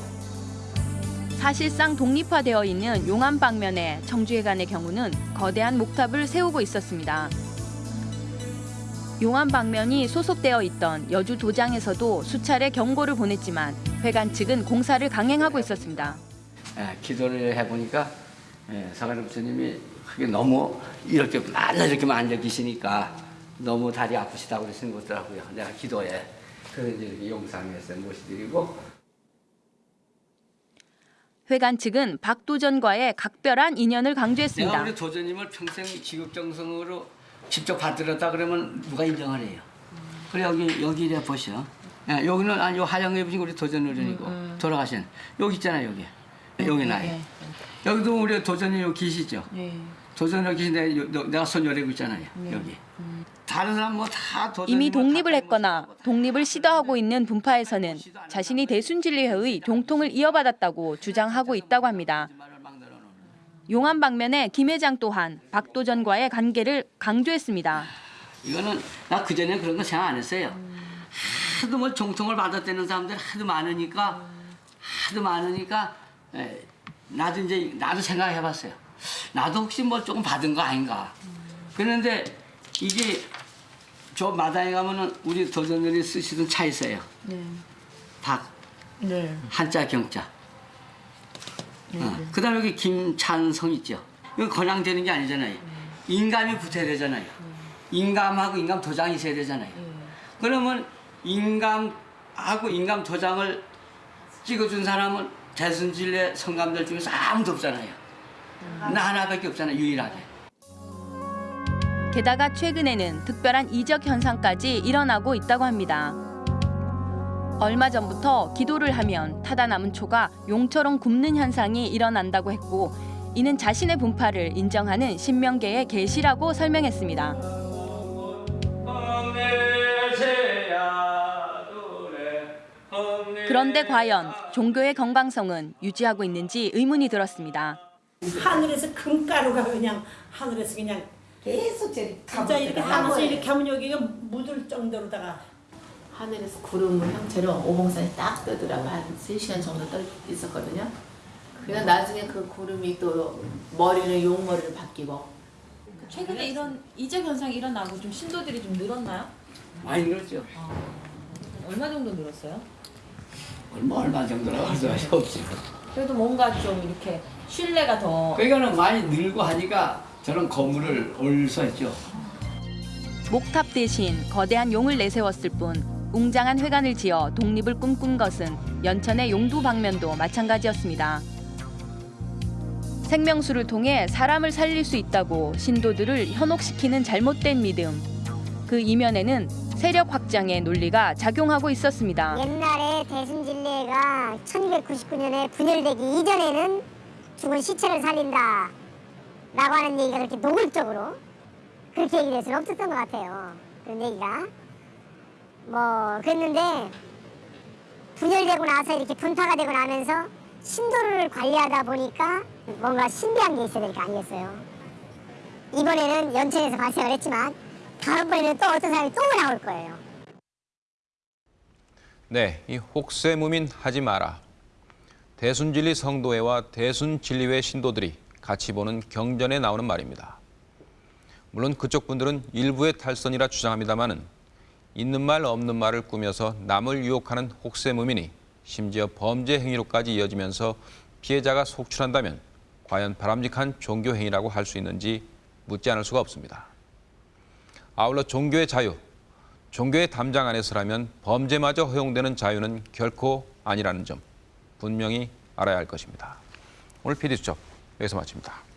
사실상 독립화되어 있는 용암 방면의 청주회관의 경우는 거대한 목탑을 세우고 있었습니다. 용암 방면이 소속되어 있던 여주 도장에서도 수차례 경고를 보냈지만 회관 측은 공사를 강행하고 있었습니다. 예, 기도를 해보니까 예, 서가람 스님이 그게 너무 이렇게 맨날 이렇게만 앉아 계시니까 너무 다리 아프시다고 그러시는 거더라고요. 내가 기도에 그래서 이제 이렇게 용상에서 모시드리고 회관 측은 박도전과의 각별한 인연을 내가 강조했습니다. 우리 도전님을 평생 지극정성으로 직접 받들었다 그러면 누가 인정을 해요. 그래 여기 여기 이래 보셔. 예, 여기는 아니 요 하양 입으신 우리 도전 어른이고 돌아가신 여기 있잖아요 여기 여기 나이. 여기도 우리 도전이 여기 계시죠. 여기 계신데 요- 너- 내가 손 열고 있잖아요 여기. 다른 사람 뭐 다 도전. 이미 독립을 했거나 독립을 시도하고 있는 분파에서는 자신이 대순진리회의 동통을 이어받았다고 주장하고 있다고 합니다. 용암 방면의 김 회장 또한 박도전과의 관계를 강조했습니다. 이거는 나 그전에 그런 거 생각 안 했어요. 하도 뭐 종통을 받았다는 사람들 하도 많으니까 하도 많으니까 에, 나도 이제 나도 생각해봤어요. 나도 혹시 뭐 조금 받은 거 아닌가. 그런데 이게 저 마당에 가면은 우리 도전들이 쓰시던 차 있어요. 박 네. 한자 경자. 어. 그 다음에 여기 김찬성 있죠. 이거 건양되는 게 아니잖아요. 인감이 붙어야 되잖아요. 인감하고 인감 도장이 있어야 되잖아요. 그러면 인감하고 인감 도장을 찍어준 사람은 대순진례 성감들 중에서 아무도 없잖아요. 나 하나밖에 없잖아요, 유일하게. 게다가 최근에는 특별한 이적 현상까지 일어나고 있다고 합니다. 얼마 전부터 기도를 하면 타다 남은 초가 용처럼 굽는 현상이 일어난다고 했고 이는 자신의 분파를 인정하는 신명계의 계시라고 설명했습니다. 그런데 과연 종교의 건강성은 유지하고 있는지 의문이 들었습니다. 하늘에서 금가루가 그냥 하늘에서 그냥 계속 저리 진짜 이렇게 하면서. 이렇게 하면 여기가 묻을 정도로다가 하늘에서 구름 형체로 오봉산이 딱 뜨더라고 한 3시간 정도 떠 있었거든요. 그냥 나중에 그 구름이 또 머리는 용머리를 바뀌고 최근에 이런 이적 현상이 일어나고 좀 신도들이 좀 늘었나요? 많이 늘었죠. 얼마 정도 늘었어요? 얼마 얼마 정도라고 할 수가 없죠. 그래도 뭔가 좀 이렇게 신뢰가 더 그러니까는 많이 늘고 하니까 저런 건물을 올수 있죠. 목탑 대신 거대한 용을 내세웠을 뿐 웅장한 회관을 지어 독립을 꿈꾼 것은 연천의 용두 방면도 마찬가지였습니다. 생명수를 통해 사람을 살릴 수 있다고 신도들을 현혹시키는 잘못된 믿음. 그 이면에는 세력 확장의 논리가 작용하고 있었습니다. 옛날에 대순진례가 1299년에 분열되기 이전에는 죽은 시체를 살린다 라고 하는 얘기가 그렇게 노골적으로 그렇게 얘기될 수는 없었던 것 같아요. 그런 얘기가. 뭐 그랬는데 분열되고 나서 이렇게 분파가 되고 나면서 신도를 관리하다 보니까 뭔가 신비한 게 있어야 될 거 아니겠어요. 이번에는 연천에서 발생을 했지만 다음번에는 또 어떤 사람이 또 나올 거예요. 네, 이 혹세무민 하지 마라. 대순진리 성도회와 대순진리회 신도들이 같이 보는 경전에 나오는 말입니다. 물론 그쪽 분들은 일부의 탈선이라 주장합니다마는 있는 말 없는 말을 꾸며서 남을 유혹하는 혹세무민이 심지어 범죄 행위로까지 이어지면서 피해자가 속출한다면 과연 바람직한 종교 행위라고 할 수 있는지 묻지 않을 수가 없습니다. 아울러 종교의 자유, 종교의 담장 안에서라면 범죄마저 허용되는 자유는 결코 아니라는 점 분명히 알아야 할 것입니다. 오늘 PD수첩 여기서 마칩니다.